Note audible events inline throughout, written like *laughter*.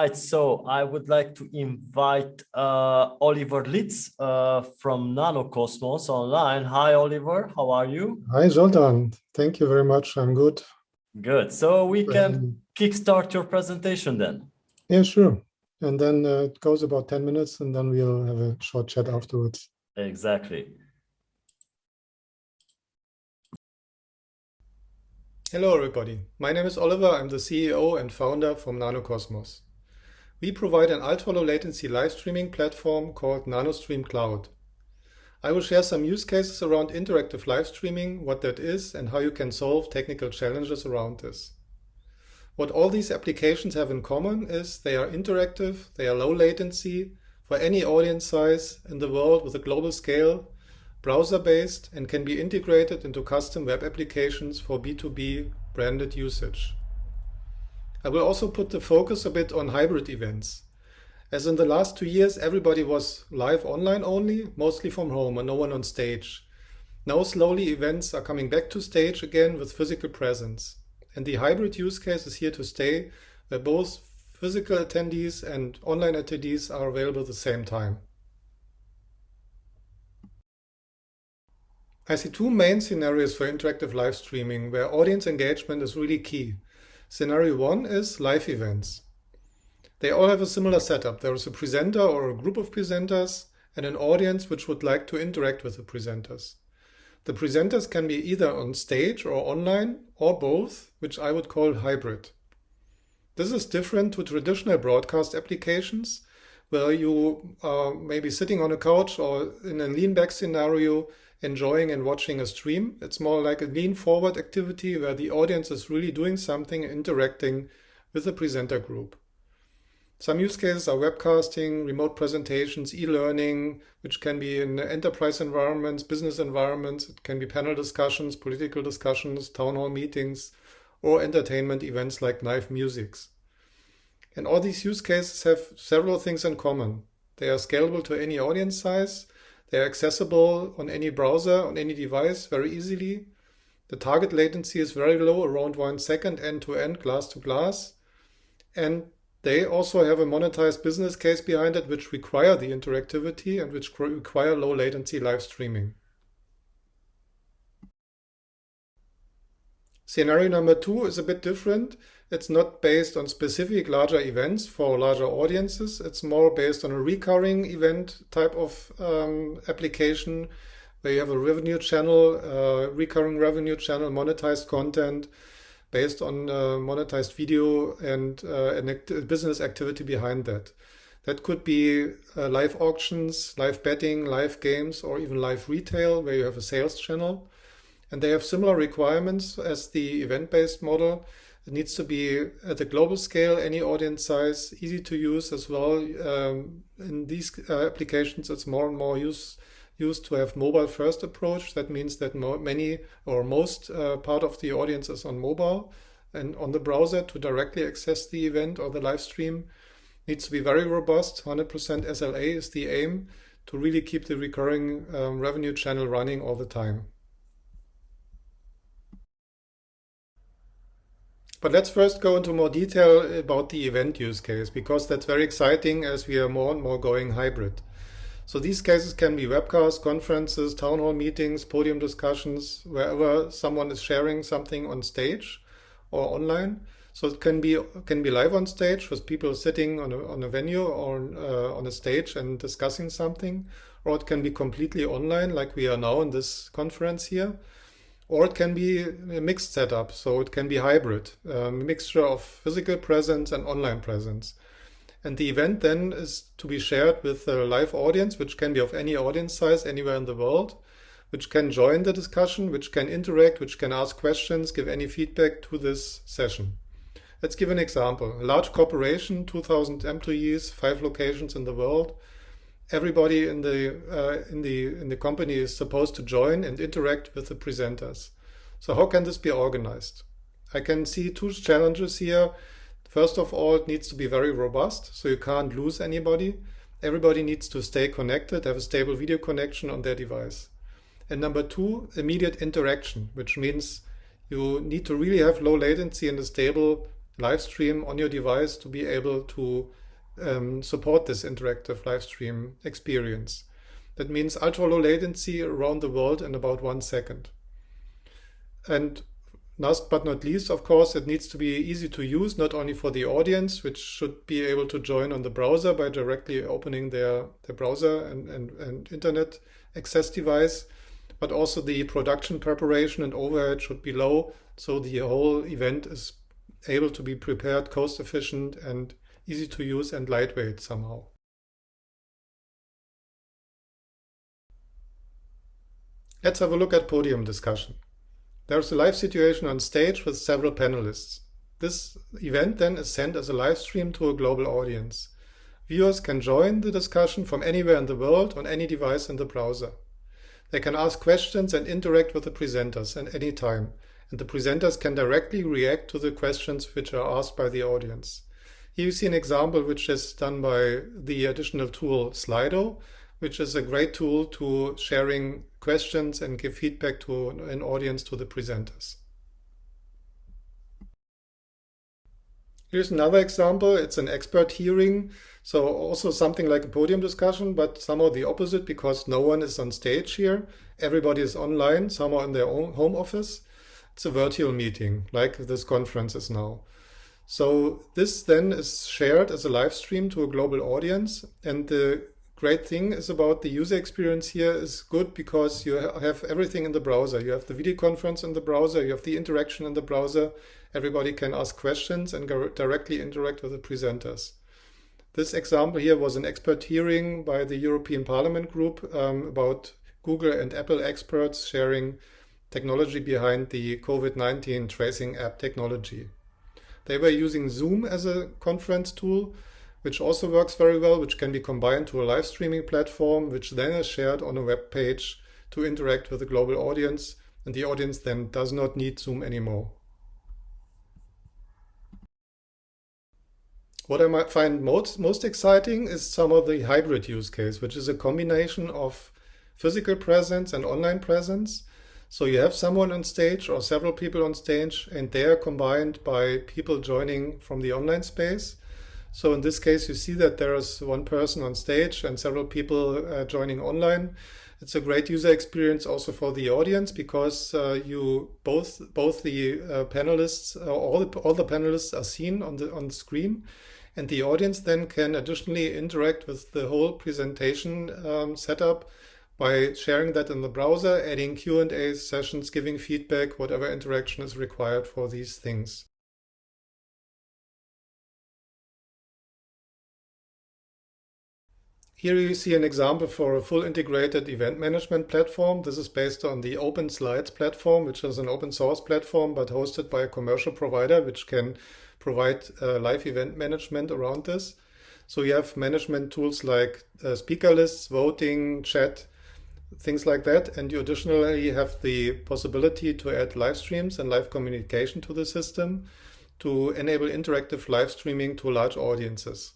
right, so I would like to invite uh, Oliver Litz uh, from Nanocosmos online. Hi, Oliver, how are you? Hi, Zoltan. Thank you very much. I'm good. Good. So we can um, kickstart your presentation then. Yeah, sure. And then uh, it goes about 10 minutes and then we'll have a short chat afterwards. Exactly. Hello, everybody. My name is Oliver. I'm the CEO and founder from Nanocosmos. We provide an ultra-low latency live streaming platform called NanoStream Cloud. I will share some use cases around interactive live streaming, what that is, and how you can solve technical challenges around this. What all these applications have in common is they are interactive, they are low latency, for any audience size in the world with a global scale, browser-based and can be integrated into custom web applications for B2B branded usage. I will also put the focus a bit on hybrid events. As in the last two years, everybody was live online only, mostly from home and no one on stage. Now slowly events are coming back to stage again with physical presence. And the hybrid use case is here to stay, where both physical attendees and online attendees are available at the same time. I see two main scenarios for interactive live streaming where audience engagement is really key. Scenario one is live events. They all have a similar setup. There is a presenter or a group of presenters and an audience which would like to interact with the presenters. The presenters can be either on stage or online or both, which I would call hybrid. This is different to traditional broadcast applications where you are maybe sitting on a couch or in a lean back scenario enjoying and watching a stream. It's more like a lean forward activity where the audience is really doing something, interacting with the presenter group. Some use cases are webcasting, remote presentations, e-learning, which can be in enterprise environments, business environments. It can be panel discussions, political discussions, town hall meetings, or entertainment events like live musics. And all these use cases have several things in common. They are scalable to any audience size. They are accessible on any browser, on any device very easily. The target latency is very low, around one second end-to-end, glass-to-glass. And they also have a monetized business case behind it, which require the interactivity and which require low latency live streaming. Scenario number two is a bit different. It's not based on specific larger events for larger audiences. It's more based on a recurring event type of um, application where you have a revenue channel, uh, recurring revenue channel, monetized content based on uh, monetized video and uh, an act business activity behind that. That could be uh, live auctions, live betting, live games, or even live retail where you have a sales channel. And they have similar requirements as the event-based model. It needs to be at a global scale, any audience size, easy to use as well. Um, in these uh, applications, it's more and more use, used to have mobile first approach. That means that many or most uh, part of the audience is on mobile and on the browser to directly access the event or the live stream. Needs to be very robust. 100% SLA is the aim to really keep the recurring um, revenue channel running all the time. But let's first go into more detail about the event use case, because that's very exciting as we are more and more going hybrid. So these cases can be webcasts, conferences, town hall meetings, podium discussions, wherever someone is sharing something on stage or online. So it can be can be live on stage with people sitting on a, on a venue or uh, on a stage and discussing something, or it can be completely online like we are now in this conference here or it can be a mixed setup, so it can be hybrid, a mixture of physical presence and online presence. And the event then is to be shared with a live audience, which can be of any audience size anywhere in the world, which can join the discussion, which can interact, which can ask questions, give any feedback to this session. Let's give an example. A large corporation, 2,000 employees, five locations in the world, everybody in the uh, in the in the company is supposed to join and interact with the presenters. So how can this be organized? I can see two challenges here. First of all, it needs to be very robust, so you can't lose anybody. Everybody needs to stay connected, have a stable video connection on their device. And number two, immediate interaction, which means you need to really have low latency and a stable live stream on your device to be able to um, support this interactive live stream experience. That means ultra low latency around the world in about one second. And last but not least, of course, it needs to be easy to use, not only for the audience, which should be able to join on the browser by directly opening their, their browser and, and, and internet access device, but also the production preparation and overhead should be low. So the whole event is able to be prepared cost efficient and easy to use and lightweight somehow. Let's have a look at podium discussion. There's a live situation on stage with several panelists. This event then is sent as a live stream to a global audience. Viewers can join the discussion from anywhere in the world on any device in the browser. They can ask questions and interact with the presenters at any time, and the presenters can directly react to the questions which are asked by the audience. Here you see an example which is done by the additional tool Slido, which is a great tool to sharing questions and give feedback to an audience to the presenters. Here's another example. It's an expert hearing. So also something like a podium discussion, but somehow the opposite because no one is on stage here. Everybody is online, somehow in their own home office. It's a virtual meeting like this conference is now. So this then is shared as a live stream to a global audience. And the great thing is about the user experience here is good because you have everything in the browser. You have the video conference in the browser, you have the interaction in the browser. Everybody can ask questions and directly interact with the presenters. This example here was an expert hearing by the European Parliament group um, about Google and Apple experts sharing technology behind the COVID-19 tracing app technology. They were using Zoom as a conference tool, which also works very well, which can be combined to a live streaming platform, which then is shared on a web page to interact with the global audience. And the audience then does not need Zoom anymore. What I might find most, most exciting is some of the hybrid use case, which is a combination of physical presence and online presence. So you have someone on stage or several people on stage and they are combined by people joining from the online space. So in this case, you see that there is one person on stage and several people uh, joining online. It's a great user experience also for the audience because uh, you both both the uh, panelists, uh, all the all the panelists are seen on the on the screen, and the audience then can additionally interact with the whole presentation um, setup by sharing that in the browser, adding Q&A sessions, giving feedback, whatever interaction is required for these things. Here you see an example for a full integrated event management platform. This is based on the Open Slides platform, which is an open source platform, but hosted by a commercial provider, which can provide uh, live event management around this. So you have management tools like uh, speaker lists, voting, chat, things like that. And you additionally have the possibility to add live streams and live communication to the system to enable interactive live streaming to large audiences.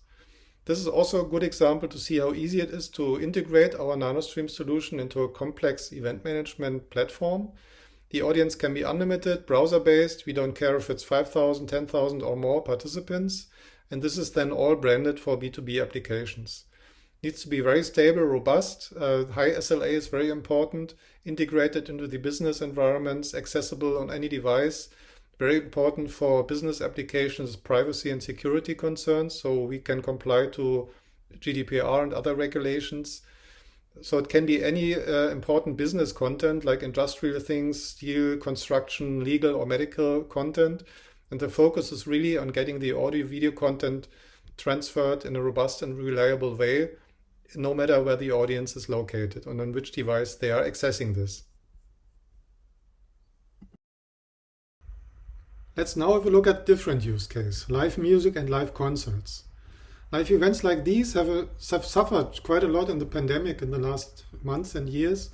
This is also a good example to see how easy it is to integrate our NanoStream solution into a complex event management platform the audience can be unlimited, browser-based. We don't care if it's 5,000, 10,000 or more participants. And this is then all branded for B2B applications. Needs to be very stable, robust. Uh, high SLA is very important. Integrated into the business environments, accessible on any device. Very important for business applications, privacy and security concerns. So we can comply to GDPR and other regulations. So it can be any uh, important business content like industrial things, steel, construction, legal or medical content. And the focus is really on getting the audio video content transferred in a robust and reliable way, no matter where the audience is located and on which device they are accessing this. Let's now have a look at different use case, live music and live concerts. Live events like these have, a, have suffered quite a lot in the pandemic in the last months and years.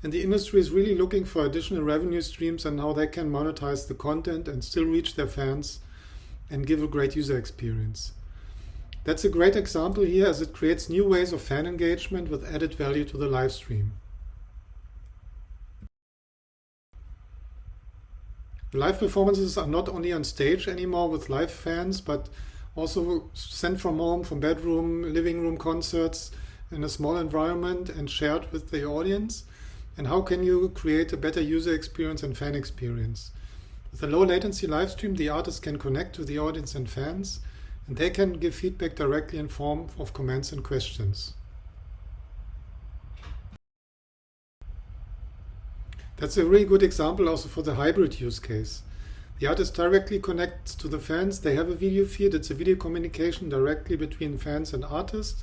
And the industry is really looking for additional revenue streams and how they can monetize the content and still reach their fans and give a great user experience. That's a great example here as it creates new ways of fan engagement with added value to the live stream. Live performances are not only on stage anymore with live fans, but also sent from home, from bedroom, living room concerts in a small environment and shared with the audience. And how can you create a better user experience and fan experience? With a low latency live stream, the artist can connect to the audience and fans, and they can give feedback directly in form of comments and questions. That's a really good example also for the hybrid use case. The artist directly connects to the fans. They have a video feed. It's a video communication directly between fans and artists.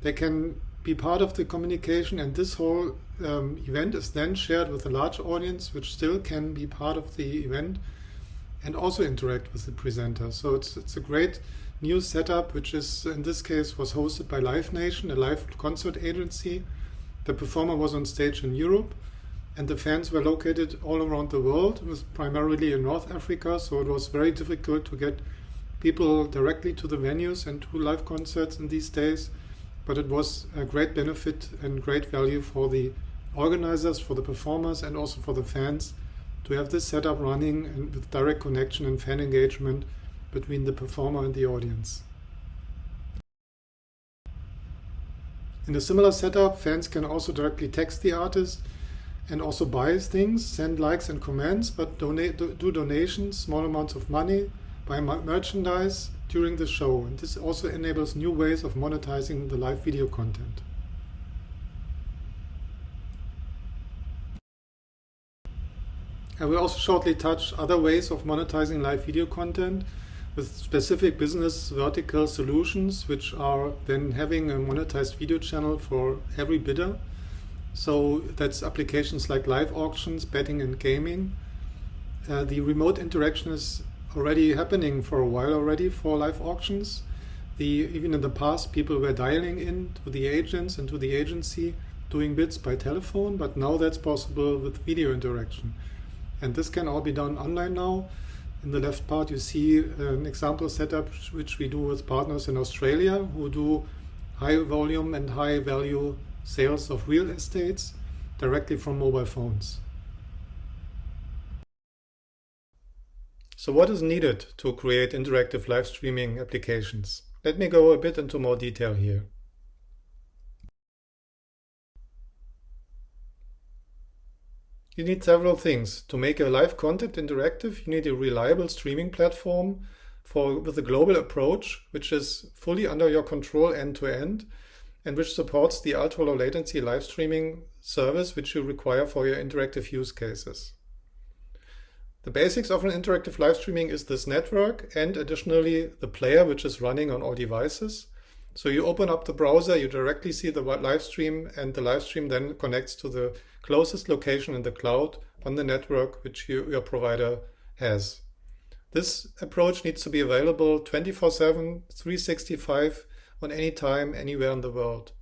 They can be part of the communication and this whole um, event is then shared with a large audience which still can be part of the event and also interact with the presenter. So it's, it's a great new setup which is in this case was hosted by Live Nation, a live concert agency. The performer was on stage in Europe and the fans were located all around the world. It was primarily in North Africa, so it was very difficult to get people directly to the venues and to live concerts in these days. But it was a great benefit and great value for the organizers, for the performers, and also for the fans to have this setup running and with direct connection and fan engagement between the performer and the audience. In a similar setup, fans can also directly text the artist and also buy things, send likes and comments, but donate do donations, small amounts of money, buy merchandise during the show. And this also enables new ways of monetizing the live video content. I will also shortly touch other ways of monetizing live video content with specific business vertical solutions, which are then having a monetized video channel for every bidder. So that's applications like live auctions, betting and gaming. Uh, the remote interaction is already happening for a while already for live auctions. The, even in the past, people were dialing in to the agents and to the agency doing bids by telephone, but now that's possible with video interaction. And this can all be done online now. In the left part, you see uh, an example setup which we do with partners in Australia who do high volume and high value sales of real estates directly from mobile phones. So what is needed to create interactive live streaming applications? Let me go a bit into more detail here. You need several things. To make a live content interactive, you need a reliable streaming platform for with a global approach, which is fully under your control end to end, and which supports the ultra-low latency live streaming service which you require for your interactive use cases. The basics of an interactive live streaming is this network and additionally the player which is running on all devices. So you open up the browser, you directly see the live stream and the live stream then connects to the closest location in the cloud on the network which you, your provider has. This approach needs to be available 24-7, 365 on any time, anywhere in the world.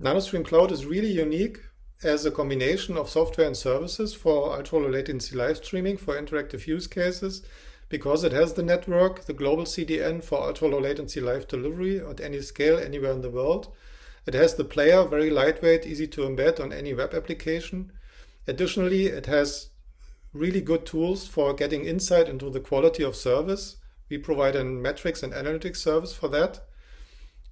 NanoStream Cloud is really unique as a combination of software and services for ultra-low latency live streaming for interactive use cases because it has the network, the global CDN for ultra-low latency live delivery at any scale anywhere in the world. It has the player, very lightweight, easy to embed on any web application. Additionally, it has really good tools for getting insight into the quality of service. We provide a metrics and analytics service for that.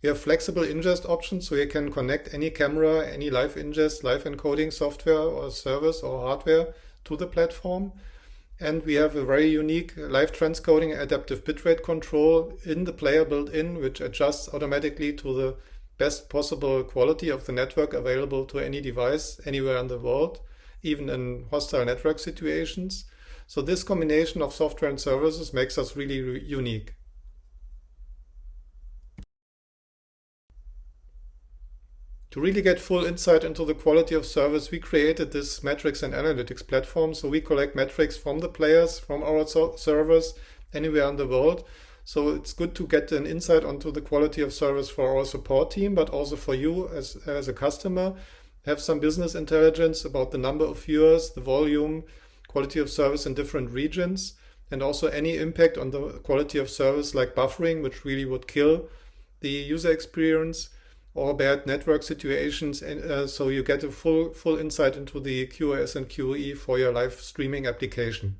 We have flexible ingest options, so you can connect any camera, any live ingest, live encoding software or service or hardware to the platform. And we have a very unique live transcoding adaptive bitrate control in the player built in, which adjusts automatically to the best possible quality of the network available to any device anywhere in the world even in hostile network situations. So this combination of software and services makes us really unique. To really get full insight into the quality of service, we created this metrics and analytics platform. So we collect metrics from the players, from our servers, anywhere in the world. So it's good to get an insight onto the quality of service for our support team, but also for you as, as a customer have some business intelligence about the number of viewers, the volume, quality of service in different regions, and also any impact on the quality of service like buffering, which really would kill the user experience. Or bad network situations. And uh, so you get a full, full insight into the QoS and QoE for your live streaming application.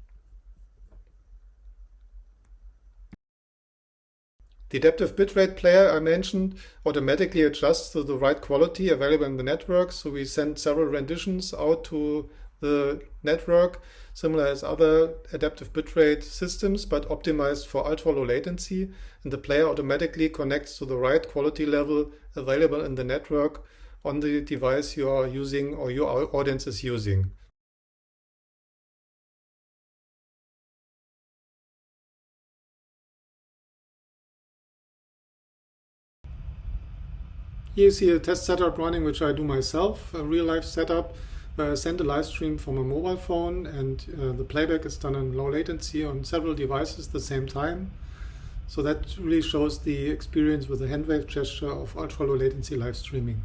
The adaptive bitrate player I mentioned automatically adjusts to the right quality available in the network. So we send several renditions out to the network, similar as other adaptive bitrate systems, but optimized for ultra low latency. And the player automatically connects to the right quality level available in the network on the device you are using or your audience is using. Here you see a test setup running, which I do myself, a real life setup I send a live stream from a mobile phone and uh, the playback is done in low latency on several devices at the same time. So that really shows the experience with the hand wave gesture of ultra low latency live streaming.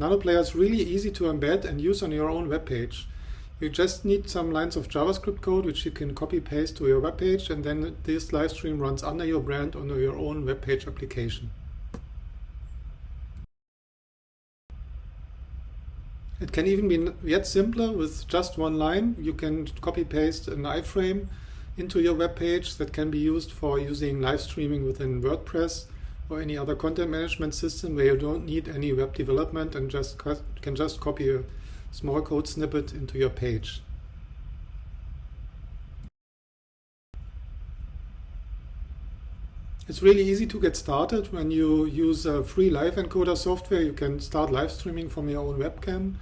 NanoPlayer is really easy to embed and use on your own web page. You just need some lines of JavaScript code which you can copy paste to your web page and then this live stream runs under your brand under your own web page application. It can even be yet simpler with just one line. You can copy paste an iframe into your web page that can be used for using live streaming within WordPress or any other content management system where you don't need any web development and just can just copy a small code snippet into your page. It's really easy to get started when you use a free live encoder software. You can start live streaming from your own webcam.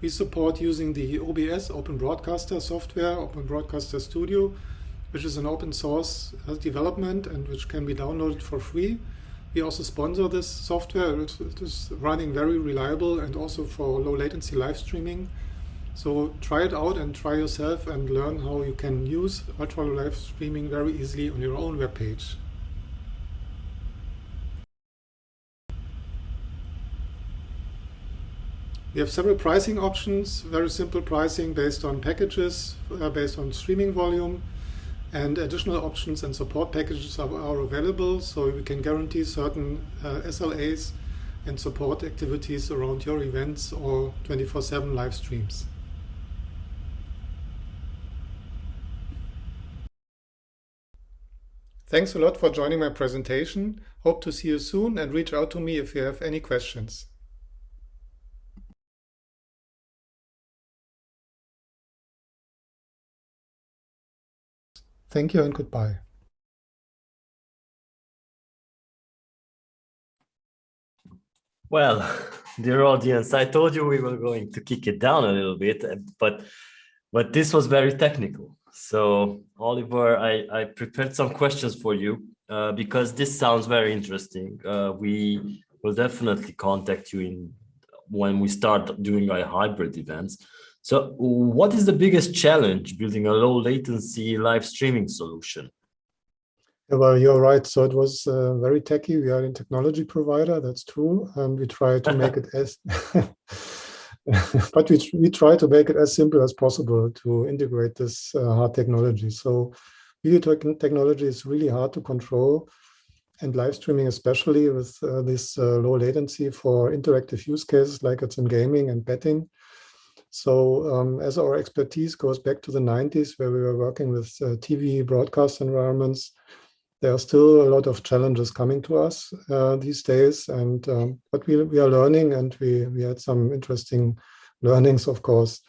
We support using the OBS Open Broadcaster software, Open Broadcaster Studio, which is an open source development and which can be downloaded for free. We also sponsor this software. It is running very reliable and also for low latency live streaming. So try it out and try yourself and learn how you can use ultra low live streaming very easily on your own web page. We have several pricing options, very simple pricing based on packages, uh, based on streaming volume and additional options and support packages are, are available so we can guarantee certain uh, SLAs and support activities around your events or 24-7 live streams. Thanks a lot for joining my presentation. Hope to see you soon and reach out to me if you have any questions. Thank you and goodbye. Well, *laughs* dear audience, I told you we were going to kick it down a little bit, but but this was very technical. So Oliver, I, I prepared some questions for you uh, because this sounds very interesting. Uh, we will definitely contact you in when we start doing our hybrid events. So what is the biggest challenge building a low latency live streaming solution? Well, you're right. So it was uh, very techy. We are a technology provider, that's true. And we try to make it as, *laughs* but we, we try to make it as simple as possible to integrate this uh, hard technology. So video technology is really hard to control and live streaming, especially with uh, this uh, low latency for interactive use cases like it's in gaming and betting. So um, as our expertise goes back to the 90s, where we were working with uh, TV broadcast environments, there are still a lot of challenges coming to us uh, these days. And um, but we, we are learning and we, we had some interesting learnings, of course.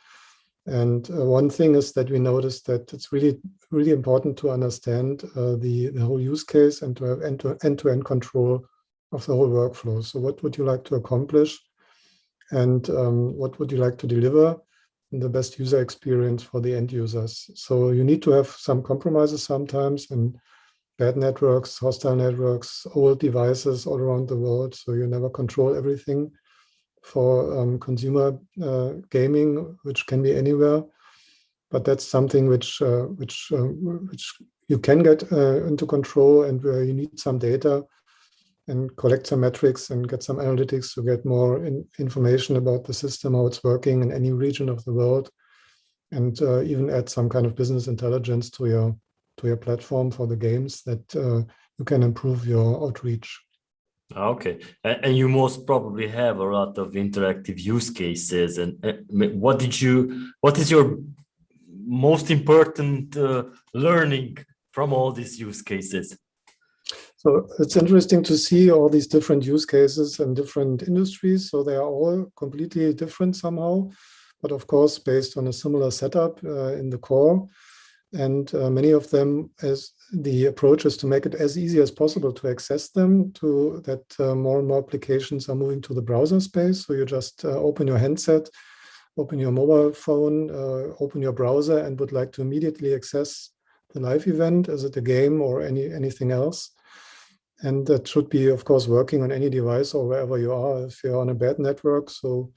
And uh, one thing is that we noticed that it's really, really important to understand uh, the, the whole use case and to have end-to-end -end, -end control of the whole workflow. So what would you like to accomplish? And um, what would you like to deliver the best user experience for the end users. So you need to have some compromises sometimes and bad networks, hostile networks, old devices all around the world. So you never control everything for um, consumer uh, gaming, which can be anywhere. But that's something which uh, which uh, which you can get uh, into control and where you need some data and collect some metrics and get some analytics to get more in information about the system, how it's working in any region of the world, and uh, even add some kind of business intelligence to your to your platform for the games that uh, you can improve your outreach. Okay, and you most probably have a lot of interactive use cases. And what did you? What is your most important uh, learning from all these use cases? So it's interesting to see all these different use cases and different industries. So they are all completely different somehow, but of course, based on a similar setup uh, in the core. And uh, many of them as the approach is to make it as easy as possible to access them to that uh, more and more applications are moving to the browser space. So you just uh, open your handset, open your mobile phone, uh, open your browser and would like to immediately access the live event. Is it a game or any anything else? And that should be, of course, working on any device or wherever you are if you're on a bad network. So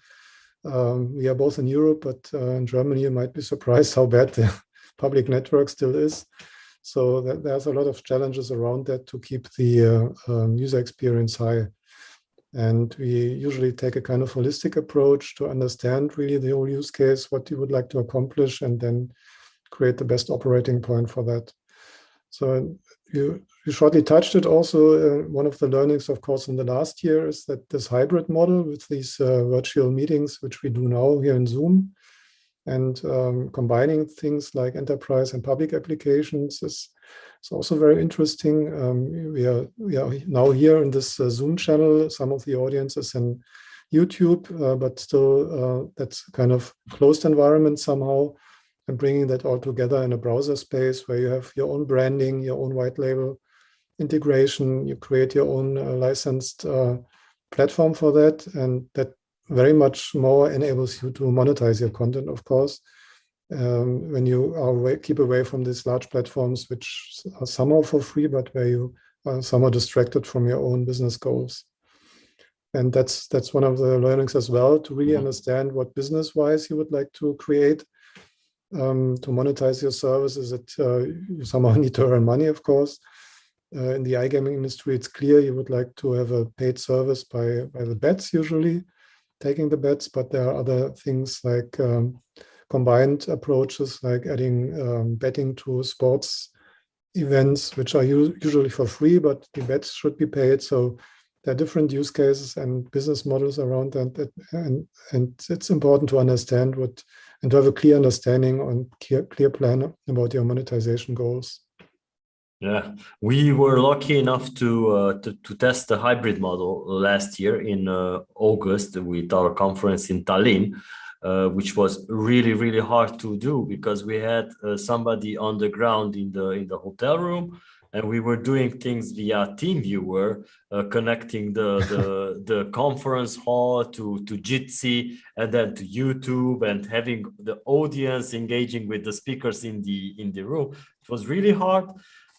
um, we are both in Europe, but uh, in Germany, you might be surprised *laughs* how bad the public network still is. So there's a lot of challenges around that to keep the uh, um, user experience high. And we usually take a kind of holistic approach to understand really the whole use case, what you would like to accomplish, and then create the best operating point for that. So you, you shortly touched it also. Uh, one of the learnings, of course, in the last year is that this hybrid model with these uh, virtual meetings, which we do now here in Zoom, and um, combining things like enterprise and public applications is, is also very interesting. Um, we, are, we are now here in this uh, Zoom channel. Some of the audience is in YouTube, uh, but still uh, that's kind of closed environment somehow and bringing that all together in a browser space where you have your own branding, your own white label integration, you create your own uh, licensed uh, platform for that. And that very much more enables you to monetize your content, of course, um, when you are away, keep away from these large platforms, which are somehow for free, but where you are somehow distracted from your own business goals. And that's that's one of the learnings as well, to really mm-hmm. understand what business-wise you would like to create um, to monetize your services. That uh, you somehow *laughs* need to earn money, of course. Uh, in the iGaming industry, it's clear you would like to have a paid service by, by the bets usually taking the bets, but there are other things like um, combined approaches like adding um, betting to sports events, which are usually for free, but the bets should be paid. So there are different use cases and business models around that, and, and it's important to understand what and to have a clear understanding and clear, clear plan about your monetization goals. Yeah, we were lucky enough to, uh, to, to test the hybrid model last year in uh, August with our conference in Tallinn, uh, which was really really hard to do because we had uh, somebody on the ground in the in the hotel room, and we were doing things via TeamViewer, uh, connecting the the, *laughs* the conference hall to to Jitsi and then to YouTube and having the audience engaging with the speakers in the in the room. It was really hard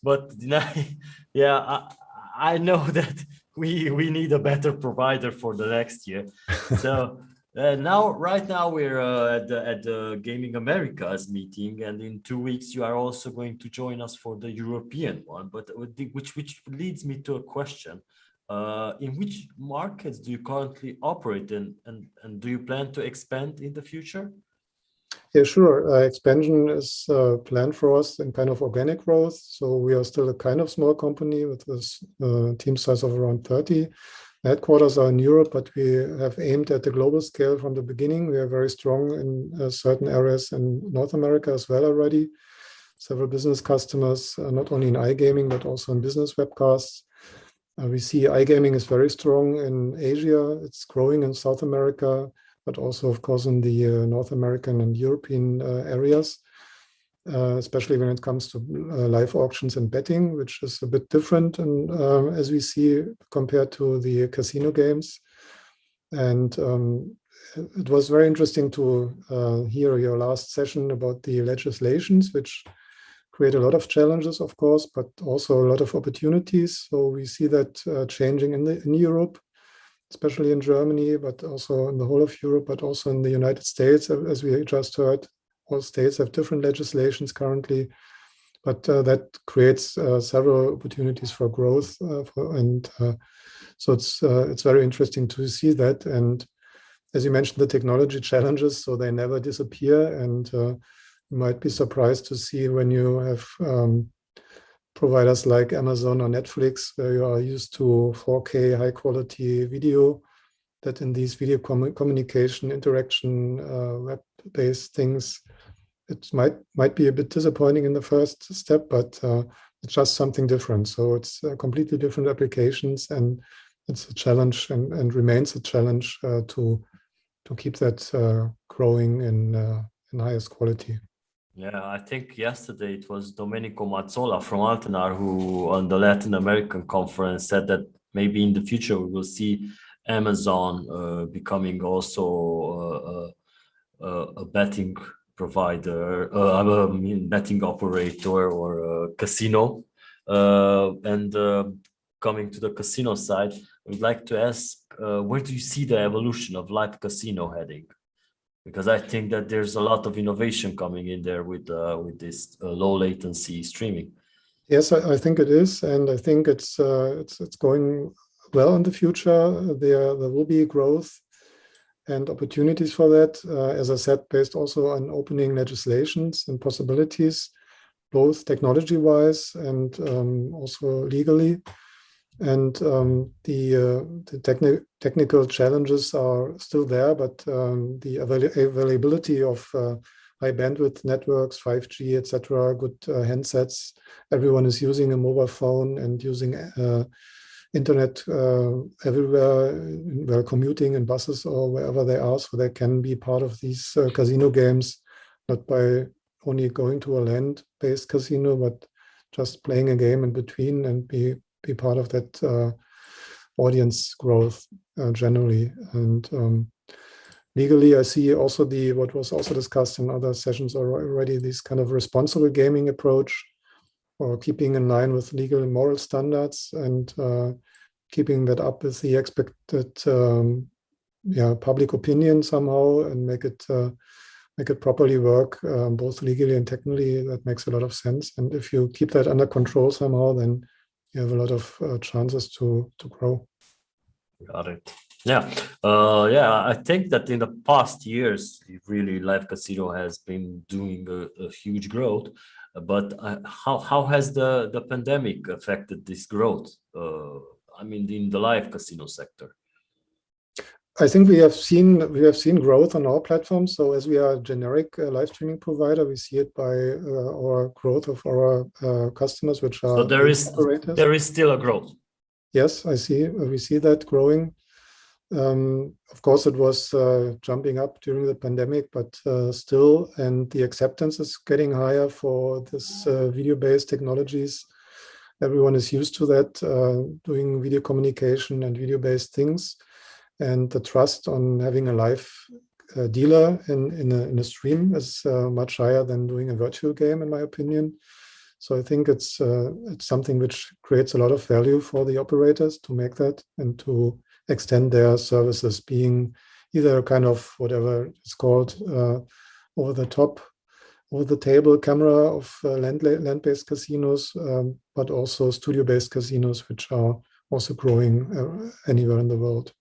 but *laughs* yeah, I, I know *laughs* that we we need a better provider for the next year. *laughs* So uh, now, right now, we're uh, at the at the Gaming Americas meeting, and in two weeks you are also going to join us for the European one. But which which leads me to a question: uh, In which markets do you currently operate in, and and do you plan to expand in the future? Yeah, sure. Uh, expansion is uh, planned for us in kind of organic growth. So we are still a kind of small company with this uh, team size of around 30. Headquarters are in Europe, but we have aimed at the global scale from the beginning. We are very strong in uh, certain areas in North America as well already. Several business customers, uh, not only in iGaming, but also in business webcasts. Uh, we see iGaming is very strong in Asia. It's growing in South America but also, of course, in the uh, North American and European uh, areas, uh, especially when it comes to live auctions and betting, which is a bit different and as we see compared to the casino games. And um, it was very interesting to uh, hear your last session about the legislations, which create a lot of challenges, of course, but also a lot of opportunities. So we see that uh, changing in, the, in Europe especially in Germany, but also in the whole of Europe, but also in the United States, as we just heard. All states have different legislations currently, but uh, that creates uh, several opportunities for growth. Uh, for, and uh, so it's uh, it's very interesting to see that. And as you mentioned, the technology challenges, so they never disappear. And uh, you might be surprised to see when you have um, providers like Amazon or Netflix, where you are used to 4K high quality video, that in these video com communication interaction uh, web-based things, it might might be a bit disappointing in the first step, but uh, it's just something different. So it's uh, completely different applications, and it's a challenge and, and remains a challenge uh, to to keep that uh, growing in uh, in highest quality. Yeah, I think yesterday it was Domenico Mazzola from Altenar who on the Latin American conference said that maybe in the future we will see Amazon uh, becoming also uh, uh, a betting provider, uh, I mean betting operator or casino. And coming to the casino side, I'd like to ask, where do you see the evolution of live casino heading? Because I think that there's a lot of innovation coming in there with uh, with this uh, low latency streaming. Yes, I, I, think it is, and I think it's uh, it's it's going well in the future. There there will be growth and opportunities for that. Uh, as I said, based also on opening legislations and possibilities, both technology-wise and um, also legally and um, the, uh, the techni technical challenges are still there, but um, the avail availability of uh, high bandwidth networks, 5G, etc., good uh, handsets, everyone is using a mobile phone and using uh, internet uh, everywhere while commuting in buses or wherever they are, so they can be part of these uh, casino games, not by only going to a land-based casino, but just playing a game in between and be be part of that uh, audience growth uh, generally. And um, legally, I see also the what was also discussed in other sessions already, this kind of responsible gaming approach, or keeping in line with legal and moral standards, and uh, keeping that up with the expected um, yeah public opinion somehow, and make it uh, make it properly work um, both legally and technically. That makes a lot of sense. And if you keep that under control somehow, then you have a lot of uh, chances to to grow. Got it. Yeah, uh, yeah. I think that in the past years, really, live casino has been doing a, a huge growth. But uh, how how has the the pandemic affected this growth? Uh, I mean, in the live casino sector. I think we have seen we have seen growth on our platform. So as we are a generic uh, live streaming provider, we see it by uh, our growth of our uh, customers, which are so there is operators. there is still a growth. Yes, I see. We see that growing. Um, of course, it was uh, jumping up during the pandemic, but uh, still, and the acceptance is getting higher for this uh, video-based technologies. Everyone is used to that, doing video communication and video-based things and the trust on having a live uh, dealer in, in a, in, a, stream is uh, much higher than doing a virtual game, in my opinion. So I think it's uh, it's something which creates a lot of value for the operators to make that and to extend their services, being either kind of whatever it's called uh, over the top, over the table camera of uh, land land-based casinos, um, but also studio-based casinos, which are also growing uh, anywhere in the world.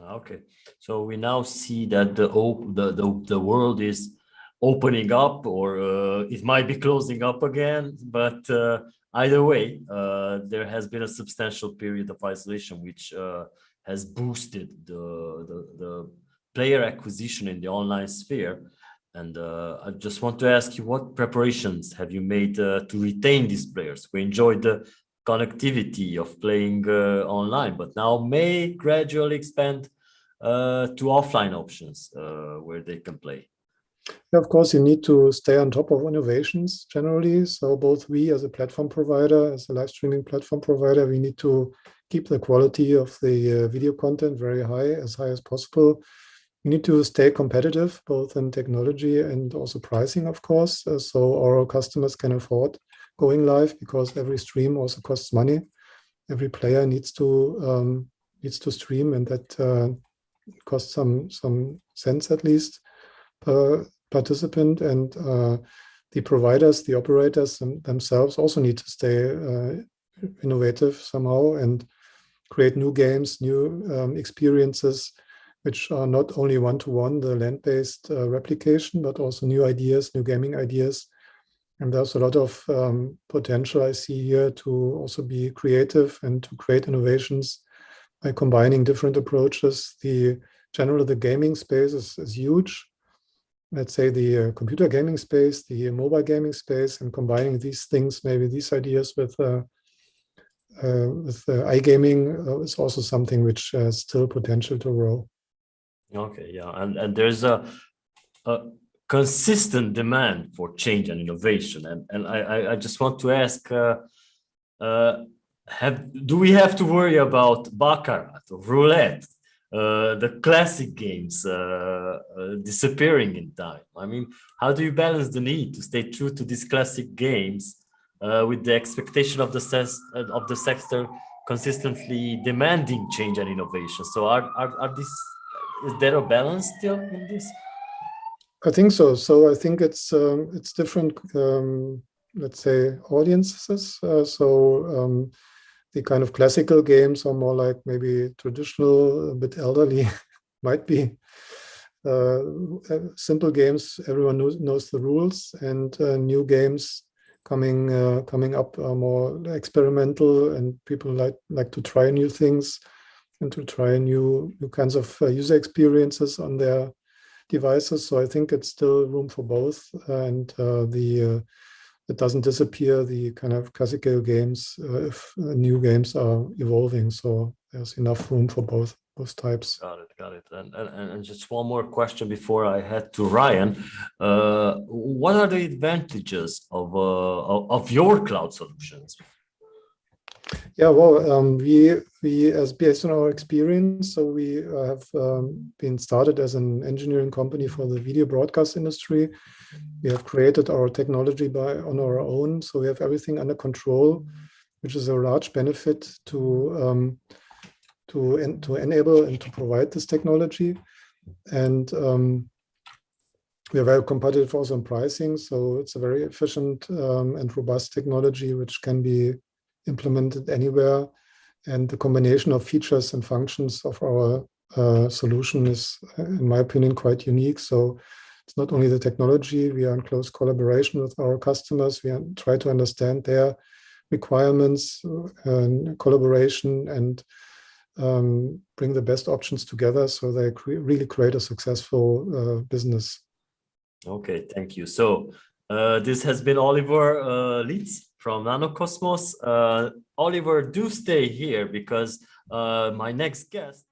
Okay, so we now see that the the the, the world is opening up, or uh, it might be closing up again. But uh, either way, uh, there has been a substantial period of isolation, which uh, has boosted the, the, the player acquisition in the online sphere. And uh, I just want to ask you, what preparations have you made uh, to retain these players who enjoyed the connectivity of playing uh, online, but now may gradually expand uh, to offline options uh, where they can play. Yeah, of course, you need to stay on top of innovations generally. So both we as a platform provider, as a live streaming platform provider, we need to keep the quality of the uh, video content very high, as high as possible. We need to stay competitive, both in technology and also pricing, of course, uh, so our customers can afford going live because every stream also costs money. Every player needs to um, needs to stream, and that uh, costs some some cents at least per participant. And uh, the providers, the operators them, themselves also need to stay uh, innovative somehow and create new games, new um, experiences, which are not only one-to-one, -one, the land-based uh, replication, but also new ideas, new gaming ideas And there's a lot of um, potential I see here to also be creative and to create innovations by combining different approaches. The general the gaming space is, is huge. Let's say the uh, computer gaming space, the mobile gaming space, and combining these things, maybe these ideas with uh, uh, with uh, iGaming uh, is also something which has still potential to grow. Okay, yeah, and and there's a, a consistent demand for change and innovation, and and I I just want to ask, uh, uh, have do we have to worry about baccarat roulette, uh, the classic games uh, uh, disappearing in time? I mean, how do you balance the need to stay true to these classic games uh, with the expectation of the ses of the sector consistently demanding change and innovation? So are are, are these is there a balance still in this? I think so. So I think it's um, it's different, um, let's say, audiences. Uh, so um, the kind of classical games are more like maybe traditional, a bit elderly, *laughs* might be. Uh, simple games, everyone knows, knows the rules, and uh, new games coming uh, coming up are more experimental, and people like like to try new things and to try new new kinds of uh, user experiences on their devices. So I think it's still room for both, and uh, the uh, it doesn't disappear the kind of classical games uh, if new games are evolving. So there's enough room for both both types. Got it, got it. And, and, and just one more question before I head to Ryan. Uh, what are the advantages of, uh, of your cloud solutions? Yeah, well, um, we we as based on our experience, so we uh, have um, been started as an engineering company for the video broadcast industry. We have created our technology by on our own, so we have everything under control, which is a large benefit to um, to en to enable and to provide this technology. And um, we are very competitive also in pricing, so it's a very efficient um, and robust technology which can be implemented anywhere. And the combination of features and functions of our uh, solution is, in my opinion, quite unique. So it's not only the technology, we are in close collaboration with our customers. We try to understand their requirements and collaboration and um, bring the best options together so they cre really create a successful uh, business. Okay, thank you. So uh, this has been Oliver uh, Lietz from Nanocosmos. Uh, Oliver, do stay here because uh, my next guest